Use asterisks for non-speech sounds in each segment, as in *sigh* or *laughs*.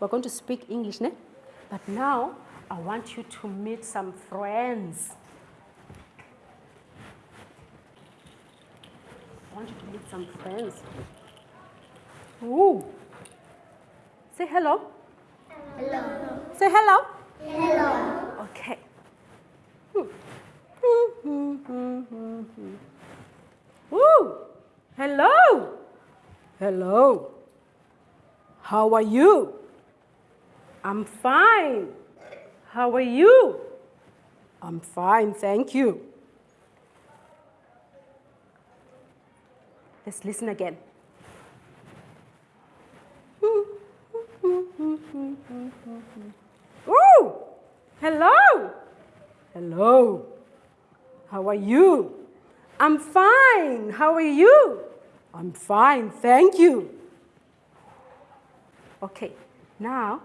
we're going to speak English, ne? But now I want you to meet some friends. I want you to meet some friends. Ooh. Say hello. Hello. Say hello. Hello. Okay. Ooh. Hello. Hello. How are you? I'm fine. How are you? I'm fine, thank you. Let's listen again. *laughs* Ooh, hello. Hello. How are you? I'm fine. How are you? I'm fine, thank you. Okay, now,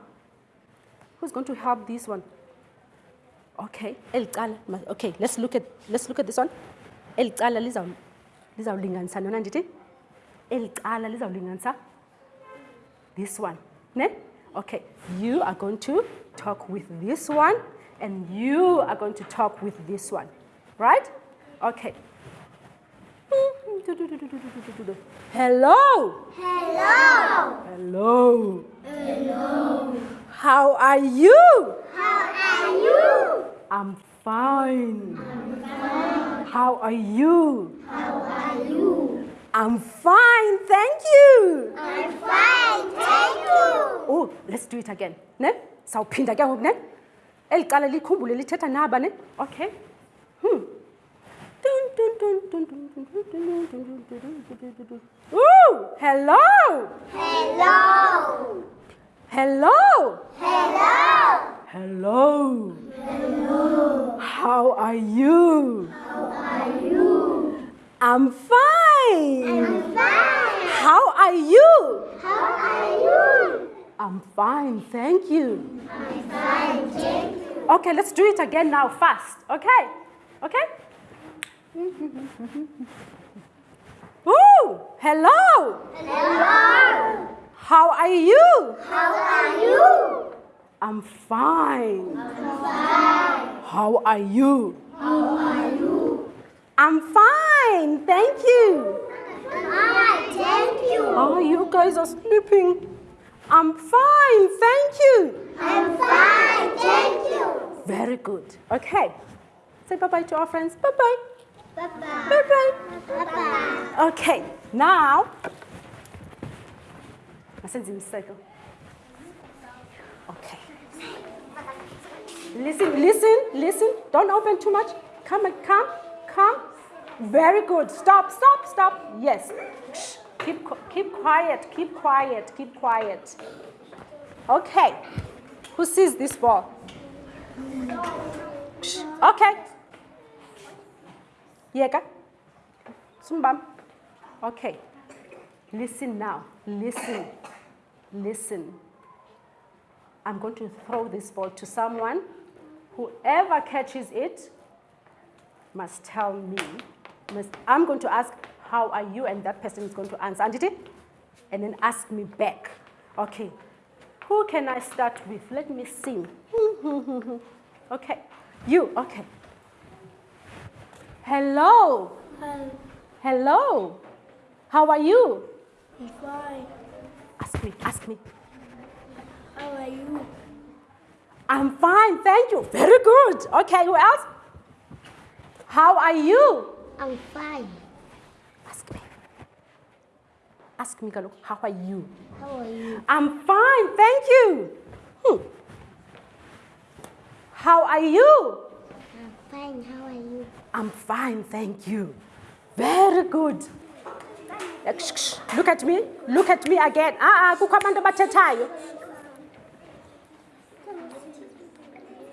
who's going to help this one? Okay, elicala. ma- Okay, let's look at let's look at this one. Elicala lizaw lizawulinganisa nona ndithi? Elicala lizawulinganisa this one, ne? Okay, you are going to talk with this one and you are going to talk with this one, right? Okay. Hello. Hello. Hello. Hello. How are you? How are you? I'm fine. I'm fine. How are you? How are you? I'm fine, thank you. I'm fine, thank you. Oh, let's do it again. Ne? Sawuphinda ke ngoku ne? Eli qala likhumbule lithetha naba ne? Okay. Hmm. dun dun dun Hello. Hello. Hello. Hello. How are you? How are you? I'm fine. I'm fine. How are you? How are you? I'm fine, thank you. I'm fine, thank you. Okay, let's do it again now, fast. Okay? Okay? *laughs* Ooh, hello. Hello. How are you? How are you? I'm fine. I'm fine. How are you? How are you? I'm fine, thank you. Fine, thank you. Oh, you guys are sleeping. I'm fine, thank you. I'm fine, thank you. Very good. Okay. Say bye bye to our friends. Bye bye. Bye-bye. Bye bye. Bye-bye. Okay, now, masenze imiseko. Okay. Listen, listen, listen. Don't open too much. Come, and come, come. Very good. Stop, stop, stop. Yes. Keep, keep quiet, keep quiet, keep quiet. Okay. Who sees this ball? Okay. Yeka. Sumbam. Okay. Listen now. Listen. Listen. I'm going to throw this ball to someone. Whoever catches it must tell me. Must, I'm going to ask, How are you? And that person is going to answer. And then ask me back. Okay. Who can I start with? Let me see. *laughs* okay. You. Okay. Hello. Hi, Hello. How are you? I'm fine. Ask me. Ask me. How are you? I'm fine, thank you. Very good. Okay, who else? How are you? I'm fine. Ask me. Ask me, Galo. How are you? How are you? I'm fine, thank you. Hmm. How are you? I'm fine. How are you? I'm fine, thank you. Very good. Look at me. Look at me again. Ah, ah, kukho abantu abathethayo.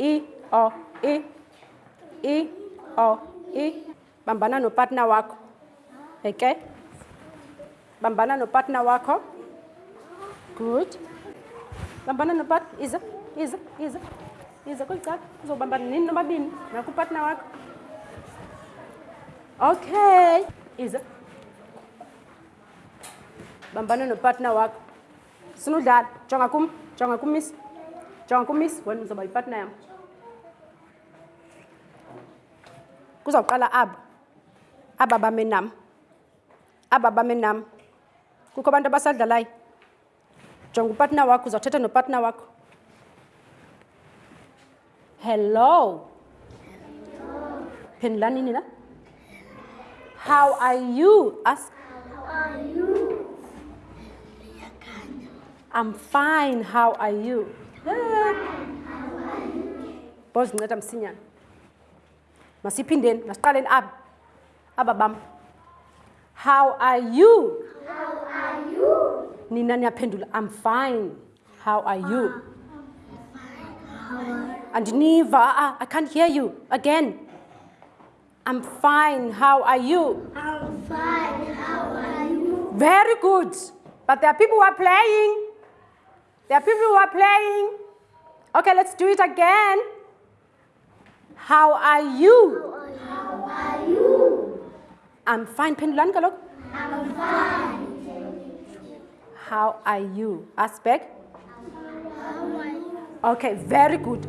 I, o, I, I, o, I. Bambana nopartner wakho. Okay? Bambana nopartner wakho. Good. Bambana nopartner. Iza, iza, iza. Iza kulicala. Uzobambana nini nobabini nakupartner wakho. Okay. Iza. Bambana nopartner wakho. Sinudlala, jonga kum. jonga kumiss jonga kumiss wena uzawuba yipatna yam. Kuzawuqala aba. Aba bame nam. Aba bame nam. Kukho abantu abasadlalayo. Jonga upatna wakho uzawuthetha nopatna wakho. Hello. Phendulani nina how are you? Ask i'm fine how are you? Bozinceda msinyana masiphindeni masiqaleni aba. Aba bam. How are you? Nina niyaphendula. I'm fine. How are you? Andiniva ah, i can't hear you again. I'm fine. How are you? I'm fine. How are you? very good. But there are people who are playing there are people who are playing okay let's do it again how are you How are you? i'm fine phendulani kaloku I'm fine. how are you back How are you? okay very good